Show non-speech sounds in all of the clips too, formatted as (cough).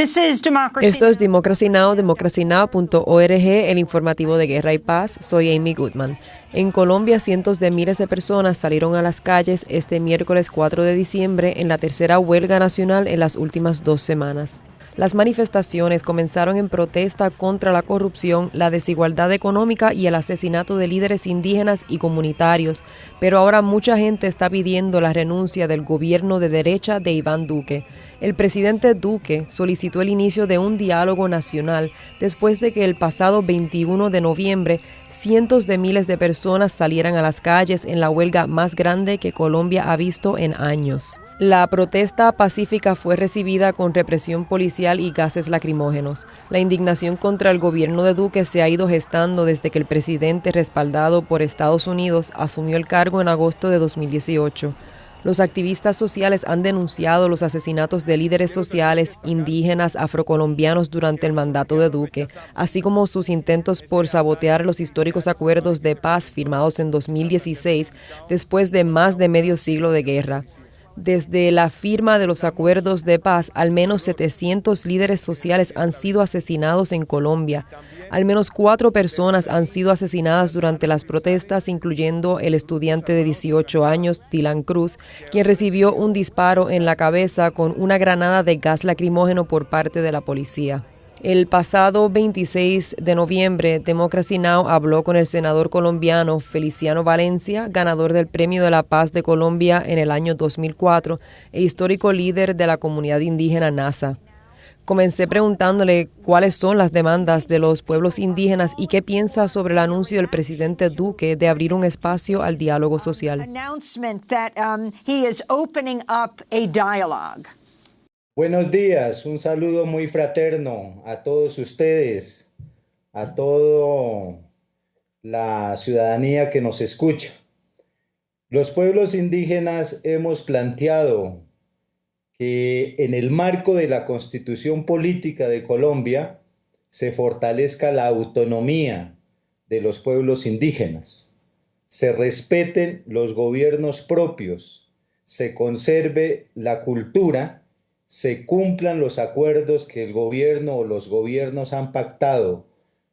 Esto es Democracy Now!, democracynow.org, el informativo de Guerra y Paz. Soy Amy Goodman. En Colombia, cientos de miles de personas salieron a las calles este miércoles 4 de diciembre en la tercera huelga nacional en las últimas dos semanas. Las manifestaciones comenzaron en protesta contra la corrupción, la desigualdad económica y el asesinato de líderes indígenas y comunitarios, pero ahora mucha gente está pidiendo la renuncia del gobierno de derecha de Iván Duque. El presidente Duque solicitó el inicio de un diálogo nacional después de que el pasado 21 de noviembre cientos de miles de personas salieran a las calles en la huelga más grande que Colombia ha visto en años. La protesta pacífica fue recibida con represión policial y gases lacrimógenos. La indignación contra el gobierno de Duque se ha ido gestando desde que el presidente respaldado por Estados Unidos asumió el cargo en agosto de 2018. Los activistas sociales han denunciado los asesinatos de líderes sociales indígenas afrocolombianos durante el mandato de Duque, así como sus intentos por sabotear los históricos acuerdos de paz firmados en 2016 después de más de medio siglo de guerra. Desde la firma de los acuerdos de paz, al menos 700 líderes sociales han sido asesinados en Colombia. Al menos cuatro personas han sido asesinadas durante las protestas, incluyendo el estudiante de 18 años, Dylan Cruz, quien recibió un disparo en la cabeza con una granada de gas lacrimógeno por parte de la policía. El pasado 26 de noviembre, Democracy Now! habló con el senador colombiano Feliciano Valencia, ganador del Premio de la Paz de Colombia en el año 2004 e histórico líder de la comunidad indígena NASA. Comencé preguntándole cuáles son las demandas de los pueblos indígenas y qué piensa sobre el anuncio del presidente Duque de abrir un espacio al diálogo social. Buenos días, un saludo muy fraterno a todos ustedes, a toda la ciudadanía que nos escucha. Los pueblos indígenas hemos planteado que en el marco de la constitución política de Colombia se fortalezca la autonomía de los pueblos indígenas, se respeten los gobiernos propios, se conserve la cultura se cumplan los acuerdos que el gobierno o los gobiernos han pactado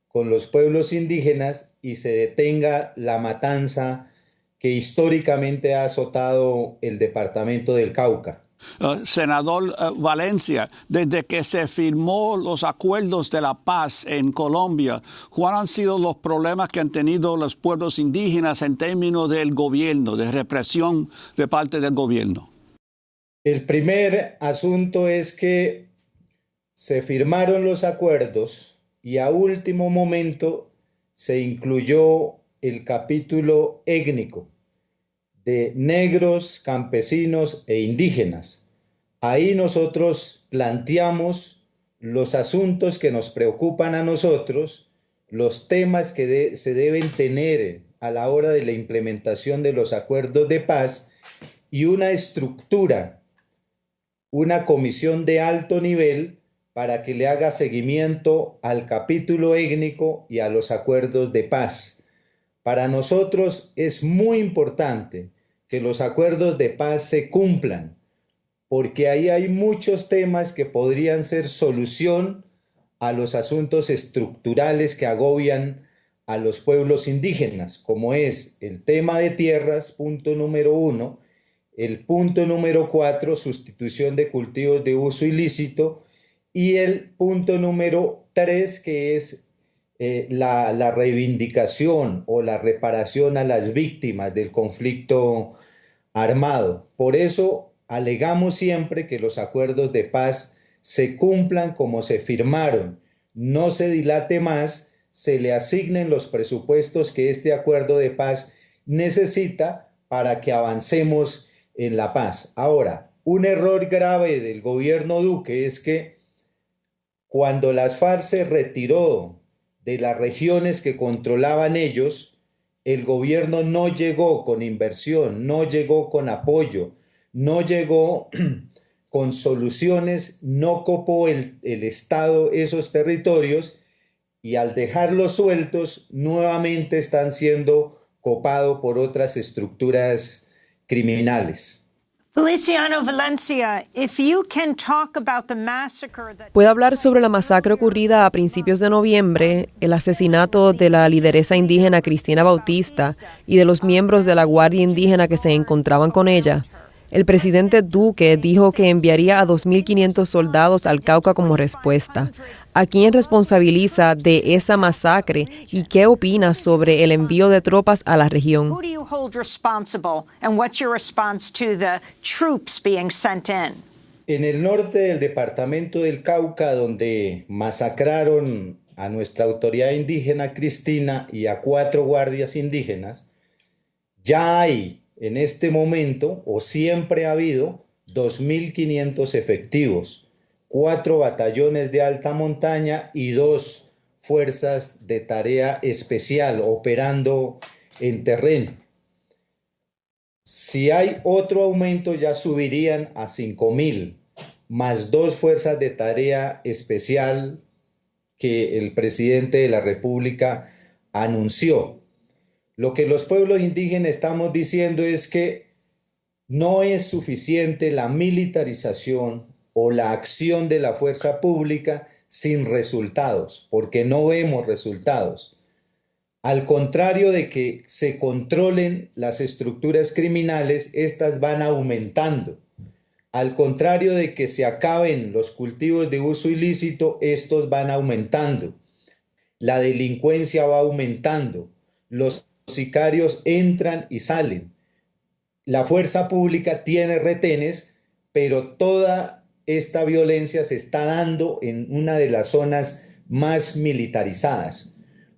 con los pueblos indígenas y se detenga la matanza que históricamente ha azotado el departamento del Cauca. Uh, senador uh, Valencia, desde que se firmó los acuerdos de la paz en Colombia, ¿cuáles han sido los problemas que han tenido los pueblos indígenas en términos del gobierno, de represión de parte del gobierno? El primer asunto es que se firmaron los acuerdos y a último momento se incluyó el capítulo étnico de negros, campesinos e indígenas. Ahí nosotros planteamos los asuntos que nos preocupan a nosotros, los temas que se deben tener a la hora de la implementación de los acuerdos de paz y una estructura una comisión de alto nivel para que le haga seguimiento al capítulo étnico y a los acuerdos de paz. Para nosotros es muy importante que los acuerdos de paz se cumplan, porque ahí hay muchos temas que podrían ser solución a los asuntos estructurales que agobian a los pueblos indígenas, como es el tema de tierras, punto número uno, el punto número cuatro, sustitución de cultivos de uso ilícito. Y el punto número tres, que es eh, la, la, reivindicación o la reparación a las víctimas del conflicto armado. Por eso alegamos siempre que los acuerdos de paz se cumplan como se firmaron, no se dilate más, se le asignen los presupuestos que este acuerdo de paz necesita para que avancemos en La Paz. Ahora, un error grave del gobierno Duque es que cuando las FARC se retiró de las regiones que controlaban ellos, el gobierno no llegó con inversión, no llegó con apoyo, no llegó (clears throat) con soluciones, no copó el, el Estado esos territorios y al dejarlos sueltos nuevamente están siendo copados por otras estructuras criminales. Puede hablar sobre la masacre ocurrida a principios de noviembre, el asesinato de la lideresa indígena Cristina Bautista y de los miembros de la Guardia Indígena que se encontraban con ella. El presidente Duque dijo que enviaría a 2.500 soldados al Cauca como respuesta. ¿A quién responsabiliza de esa masacre y qué opina sobre el envío de tropas a la región? En el norte del departamento del Cauca, donde masacraron a nuestra autoridad indígena Cristina y a cuatro guardias indígenas, ya hay en este momento, o siempre ha habido, 2.500 efectivos, cuatro batallones de alta montaña y dos fuerzas de tarea especial operando en terreno. Si hay otro aumento ya subirían a 5.000, más dos fuerzas de tarea especial que el presidente de la República anunció. Lo que los pueblos indígenas estamos diciendo es que no es suficiente la militarización o la acción de la fuerza pública sin resultados, porque no vemos resultados. Al contrario de que se controlen las estructuras criminales, estas van aumentando. Al contrario de que se acaben los cultivos de uso ilícito, estos van aumentando. La delincuencia va aumentando. Los sicarios entran y salen. La fuerza pública tiene retenes, pero toda esta violencia se está dando en una de las zonas más militarizadas.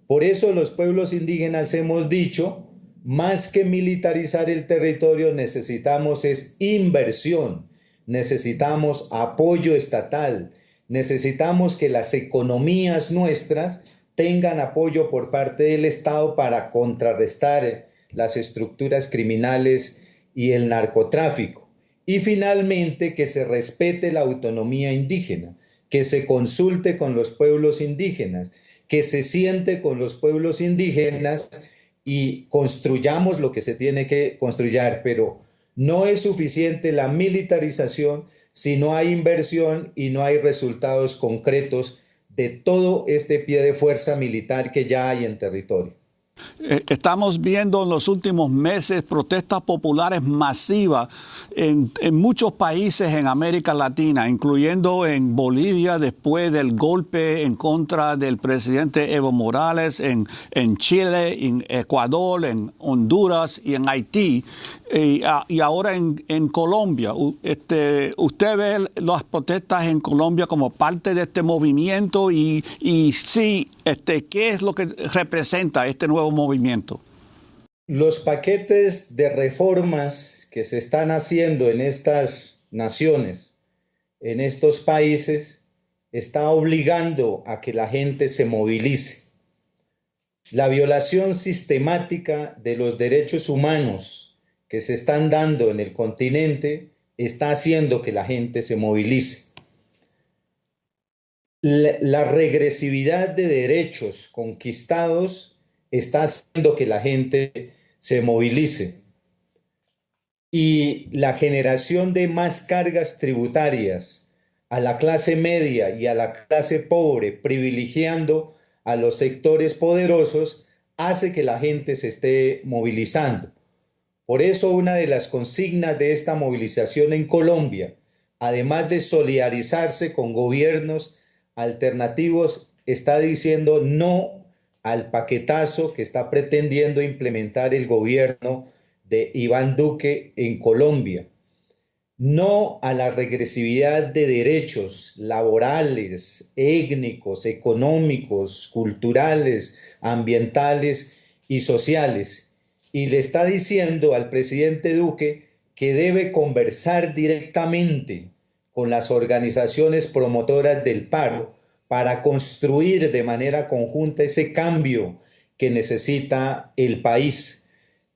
Por eso los pueblos indígenas hemos dicho, más que militarizar el territorio, necesitamos es inversión, necesitamos apoyo estatal, necesitamos que las economías nuestras tengan apoyo por parte del Estado para contrarrestar las estructuras criminales y el narcotráfico. Y finalmente, que se respete la autonomía indígena, que se consulte con los pueblos indígenas, que se siente con los pueblos indígenas y construyamos lo que se tiene que construir, pero no es suficiente la militarización si no hay inversión y no hay resultados concretos de todo este pie de fuerza militar que ya hay en territorio. Eh, estamos viendo en los últimos meses protestas populares masivas en, muchos países en América Latina, incluyendo en Bolivia después del golpe en contra del presidente Evo Morales, en, en Chile, en Ecuador, en Honduras y en Haití, y, ahora en, en Colombia. Este, ¿Usted ve las protestas en Colombia como parte de este movimiento? Y, y sí, este, ¿qué es lo que representa este nuevo movimiento? Los paquetes de reformas que se están haciendo en estas naciones, en estos países, está obligando a que la gente se movilice. La violación sistemática de los derechos humanos que se están dando en el continente está haciendo que la gente se movilice la, regresividad de derechos conquistados está haciendo que la gente se movilice. Y la generación de más cargas tributarias a la clase media y a la clase pobre, privilegiando a los sectores poderosos, hace que la gente se esté movilizando. Por eso una de las consignas de esta movilización en Colombia, además de solidarizarse con gobiernos alternativos está diciendo no al paquetazo que está pretendiendo implementar el gobierno de Iván Duque en Colombia. No a la regresividad de derechos laborales, étnicos, económicos, culturales, ambientales y sociales. Y le está diciendo al presidente Duque que debe conversar directamente con las organizaciones promotoras del paro para construir de manera conjunta ese cambio que necesita el país.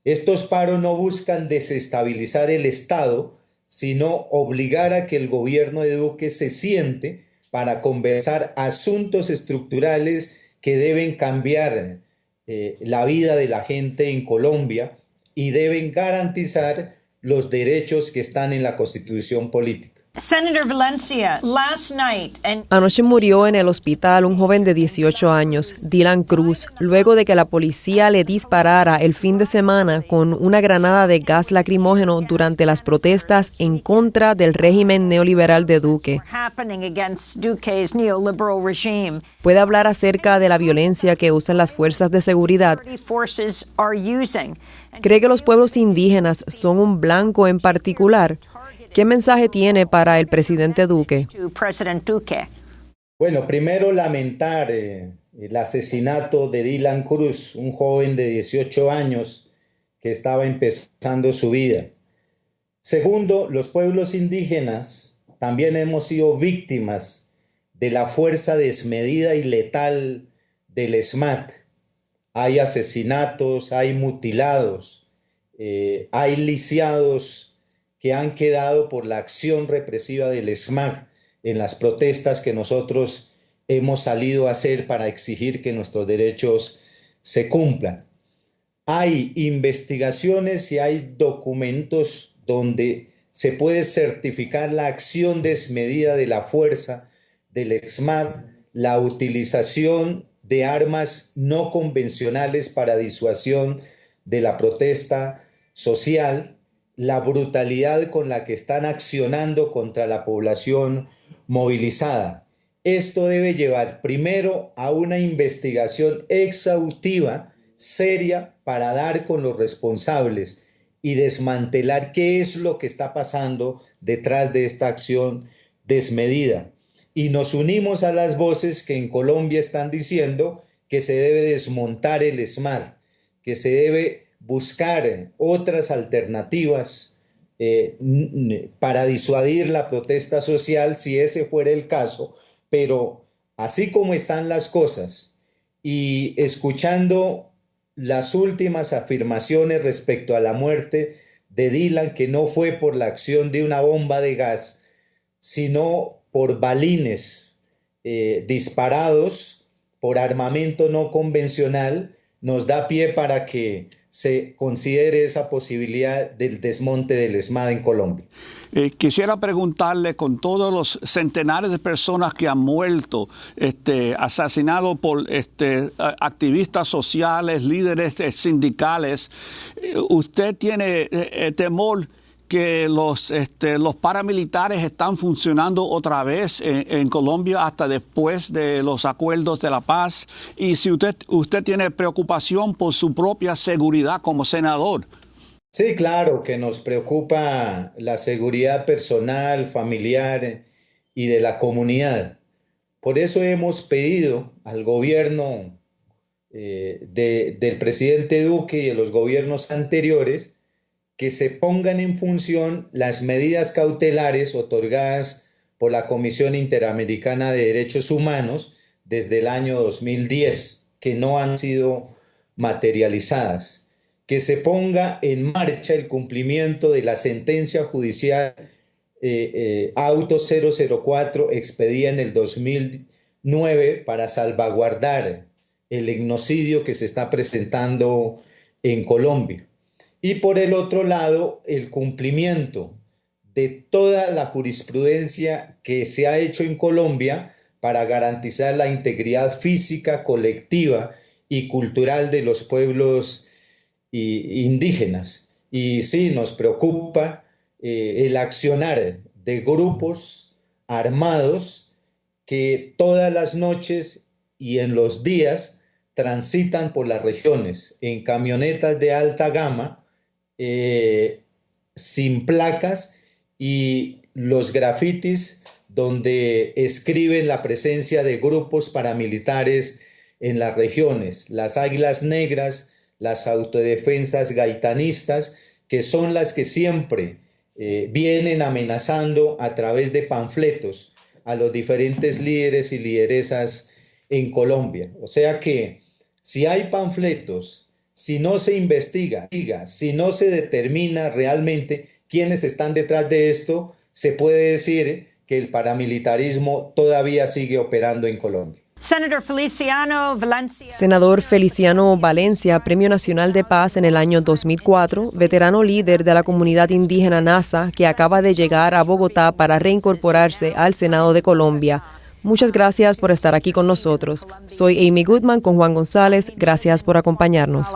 Estos paros no buscan desestabilizar el Estado, sino obligar a que el gobierno de Duque se siente para conversar asuntos estructurales que deben cambiar eh, la vida de la gente en Colombia y deben garantizar los derechos que están en la constitución política. Senator Valencia, last night Anoche murió en el hospital un joven de 18 años, Dylan Cruz, luego de que la policía le disparara el fin de semana con una granada de gas lacrimógeno durante las protestas en contra del régimen neoliberal de Duque. Puede hablar acerca de la violencia que usan las fuerzas de seguridad. ¿Cree que los pueblos indígenas son un blanco en particular? ¿Qué mensaje tiene para el presidente Duque? Bueno, primero lamentar eh, el asesinato de Dylan Cruz, un joven de 18 años que estaba empezando su vida. Segundo, los pueblos indígenas también hemos sido víctimas de la fuerza desmedida y letal del SMAT. Hay asesinatos, hay mutilados, eh, hay lisiados que han quedado por la acción represiva del SMAC en las protestas que nosotros hemos salido a hacer para exigir que nuestros derechos se cumplan. Hay investigaciones y hay documentos donde se puede certificar la acción desmedida de la fuerza del EXMAD, la utilización de armas no convencionales para disuasión de la protesta social, la brutalidad con la que están accionando contra la población movilizada. Esto debe llevar primero a una investigación exhaustiva, seria, para dar con los responsables y desmantelar qué es lo que está pasando detrás de esta acción desmedida. Y nos unimos a las voces que en Colombia están diciendo que se debe desmontar el ESMAD, que se debe buscar otras alternativas eh, para disuadir la protesta social, si ese fuera el caso, pero así como están las cosas y escuchando las últimas afirmaciones respecto a la muerte de Dylan, que no fue por la acción de una bomba de gas, sino por balines eh, disparados por armamento no convencional, nos da pie para que se considere esa posibilidad del desmonte del ESMAD en Colombia. Eh, quisiera preguntarle con todos los centenares de personas que han muerto, este, asesinados por este, activistas sociales, líderes eh, sindicales, eh, ¿usted tiene temor? Que los, este, los paramilitares están funcionando otra vez en, Colombia hasta después de los acuerdos de la paz y si usted, usted tiene preocupación por su propia seguridad como senador. Sí, claro que nos preocupa la seguridad personal, familiar y de la comunidad. Por eso hemos pedido al gobierno eh, del presidente Duque y de los gobiernos anteriores que se pongan en función las medidas cautelares otorgadas por la Comisión Interamericana de Derechos Humanos desde el año 2010, que no han sido materializadas. Que se ponga en marcha el cumplimiento de la sentencia judicial eh, eh, Auto 004 expedida en el 2009 para salvaguardar el genocidio que se está presentando en Colombia y por el otro lado el cumplimiento de toda la jurisprudencia que se ha hecho en Colombia para garantizar la integridad física, colectiva y cultural de los pueblos indígenas. Y sí, nos preocupa eh, el accionar de grupos armados que todas las noches y en los días transitan por las regiones en camionetas de alta gama eh, sin placas y los grafitis donde escriben la presencia de grupos paramilitares en las regiones, las águilas negras, las autodefensas gaitanistas, que son las que siempre eh, vienen amenazando a través de panfletos a los diferentes líderes y lideresas en Colombia. O sea que si hay panfletos si no se investiga, si no se determina realmente quiénes están detrás de esto, se puede decir que el paramilitarismo todavía sigue operando en Colombia. Senador Feliciano Valencia, Premio Nacional de Paz en el año 2004, veterano líder de la comunidad indígena NASA que acaba de llegar a Bogotá para reincorporarse al Senado de Colombia. Muchas gracias por estar aquí con nosotros. Soy Amy Goodman con Juan González. Gracias por acompañarnos.